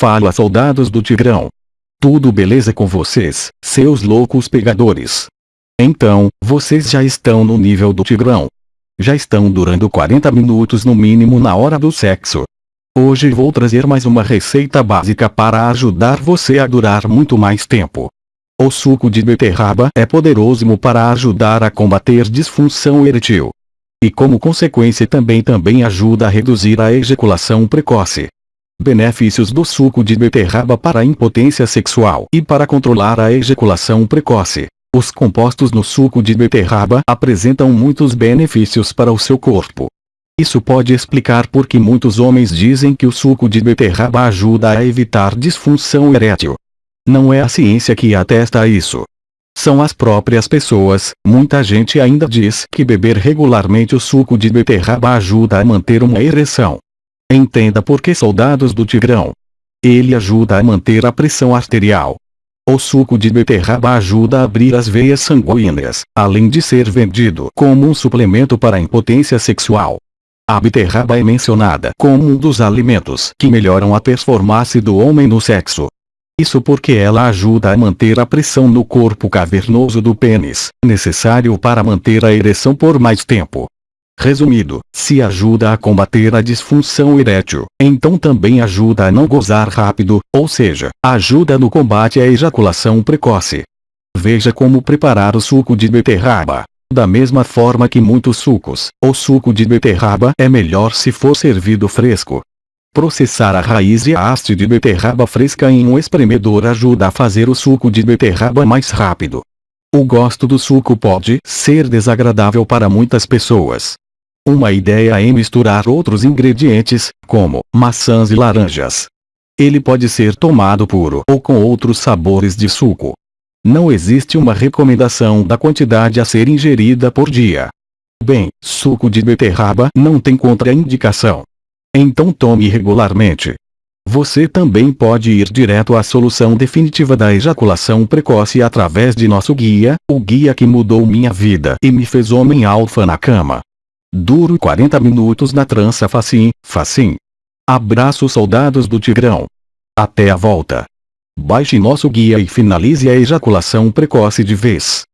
Fala soldados do Tigrão. Tudo beleza com vocês, seus loucos pegadores. Então, vocês já estão no nível do Tigrão. Já estão durando 40 minutos no mínimo na hora do sexo. Hoje vou trazer mais uma receita básica para ajudar você a durar muito mais tempo. O suco de beterraba é poderoso para ajudar a combater disfunção eretil. E como consequência também também ajuda a reduzir a ejaculação precoce. Benefícios do suco de beterraba para impotência sexual e para controlar a ejaculação precoce. Os compostos no suco de beterraba apresentam muitos benefícios para o seu corpo. Isso pode explicar por que muitos homens dizem que o suco de beterraba ajuda a evitar disfunção erétil. Não é a ciência que atesta isso. São as próprias pessoas, muita gente ainda diz que beber regularmente o suco de beterraba ajuda a manter uma ereção. Entenda por que soldados do Tigrão. Ele ajuda a manter a pressão arterial. O suco de beterraba ajuda a abrir as veias sanguíneas, além de ser vendido como um suplemento para a impotência sexual. A beterraba é mencionada como um dos alimentos que melhoram a performance do homem no sexo. Isso porque ela ajuda a manter a pressão no corpo cavernoso do pênis, necessário para manter a ereção por mais tempo. Resumido, se ajuda a combater a disfunção erétil, então também ajuda a não gozar rápido, ou seja, ajuda no combate à ejaculação precoce. Veja como preparar o suco de beterraba. Da mesma forma que muitos sucos, o suco de beterraba é melhor se for servido fresco. Processar a raiz e a haste de beterraba fresca em um espremedor ajuda a fazer o suco de beterraba mais rápido. O gosto do suco pode ser desagradável para muitas pessoas, uma ideia é misturar outros ingredientes, como maçãs e laranjas. Ele pode ser tomado puro ou com outros sabores de suco. Não existe uma recomendação da quantidade a ser ingerida por dia. Bem, suco de beterraba não tem contraindicação. Então tome regularmente. Você também pode ir direto à solução definitiva da ejaculação precoce através de nosso guia, o guia que mudou minha vida e me fez homem alfa na cama. Duro 40 minutos na trança facim, facim. Abraço soldados do Tigrão. Até a volta. Baixe nosso guia e finalize a ejaculação precoce de vez.